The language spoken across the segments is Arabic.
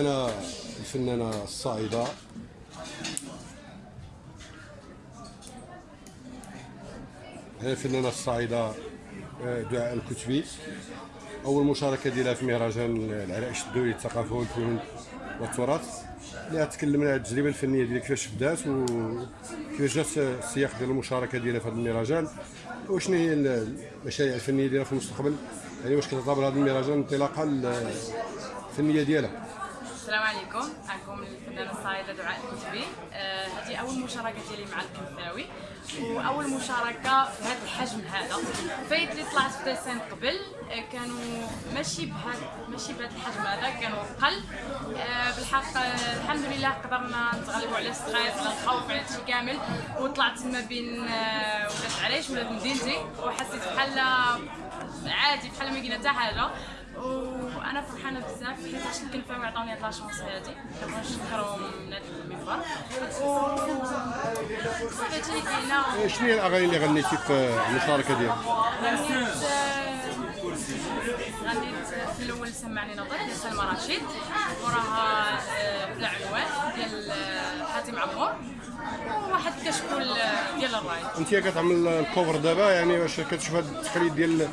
أنا الفنانة الصاعدة. أنا الفنانة الصاعدة آه، دعاء الكتبي. أول مشاركة ديالها في مهرجان العرائش الدولي للثقافة والفنون والتراث. اللي تكلمنا على التجربة الفنية ديالها كيفاش بدات وكيفاش جات السياق ديال المشاركة ديالها في هذا المهرجان؟ وشنو هي المشاريع الفنية ديالها في المستقبل؟ يعني واش كتعتبر هذا المهرجان انطلاقة الفنية ديالها؟ السلام عليكم. معكم الفنانة الصاعده دعاء الكتبي. آه هذه أول مشاركة ديالي مع الكنثاوي وأول مشاركة في هذا الحجم هذا. فايت اللي طلعت في ديسين قبل آه كانوا ماشي بهذا ماشي بهذا الحجم هذا كانوا قل. آه بالحق آه الحمد لله قدرنا نتغلبوا على ال stress على الخوف على هادشي كامل. وطلعت ما بين آه ولاد العرايش ولاد مدينتي. وحسيت بحال عادي بحال ما كاينة حتى حاجة. وأنا فرحانة بزاف حيت الكنفه عطاوني هاد لاشونس هادي. كنبغي نشكرهم من هاد المنبر. صافي كاينة. إيه، شنو هي الأغاني اللي غنيتي في المشاركة ديالك؟ غنيت غنيت في الأول سمعني نظر ديال سلمى رشيد. وراها آه، بلا عنوان ديال آه، حاتم عمور. وواحد كشكول ديال الراي. انت كتعمل الكوفر دابا يعني واش كتشوف هذا التقليد ديال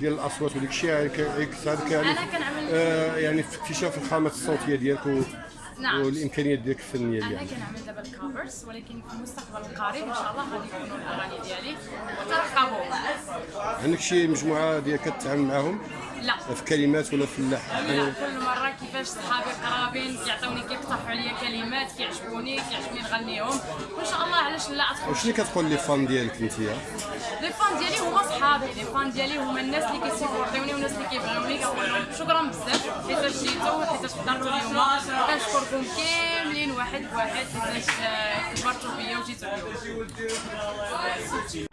ديال الأصوات وديك الشيء يعني كيساعدك يعني أنا كنعمل- آه يعني في اكتشاف الخامات الصوتية ديالك و نعم. والإمكانيات ديالك الفنية أنا ديالك كنعمل دابا الكفرز ولكن في المستقبل القريب إن شاء الله غادي يكونوا الأغاني ديالي وترقبوا عندك شي مجموعة ديال كتعامل معاهم؟ لا. في كلمات ولا في اللحن؟ لا كل مرة كيفاش صحابي قرابين كيعطيوني كيقترحوا عليا كلمات كيعجبوني كيعجبني نغنيهم. وإن شاء الله علاش لا أدخل. وشنو كتقول les fans ديالك أنت les fans ديالي هما صحابي les fans ديالي هما الناس اللي كيسيبورتيوني والناس اللي كيبغيوني كنقول لهم شكرا بزاف حيتاش جيتو حيتاش حضرتوا اليوم كنشكركم كاملين واحد بواحد حيتاش آه، كبرتوا بيا وجيتوا اليوم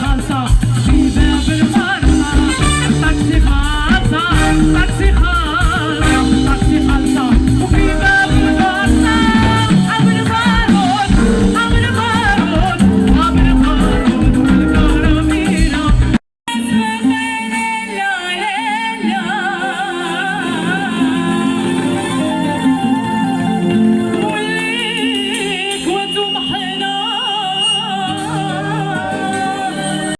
Hansa.